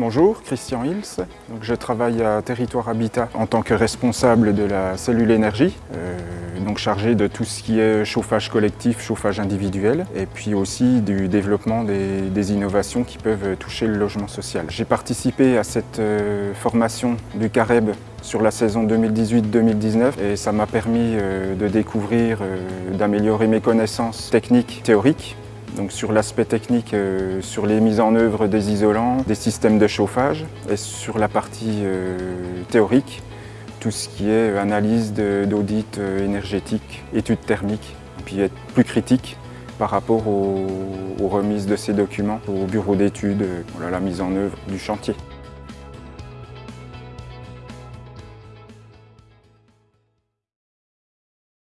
Bonjour, Christian Hils. Donc, je travaille à Territoire Habitat en tant que responsable de la cellule énergie, euh, donc chargé de tout ce qui est chauffage collectif, chauffage individuel, et puis aussi du développement des, innovations qui peuvent toucher le logement social. J'ai participé à cette euh, formation du CAREB sur la saison 2018-2019 et ça m'a permis euh, de découvrir, d'améliorer mes connaissances techniques, théoriques donc sur l'aspect technique, euh, sur les mises en œuvre des isolants, des systèmes de chauffage et sur la partie euh, théorique, tout ce qui est analyse d'audit euh, énergétique, études thermiques, et puis être plus critique par rapport aux, remises de ces documents au bureau d'études, voilà, la mise en œuvre du chantier.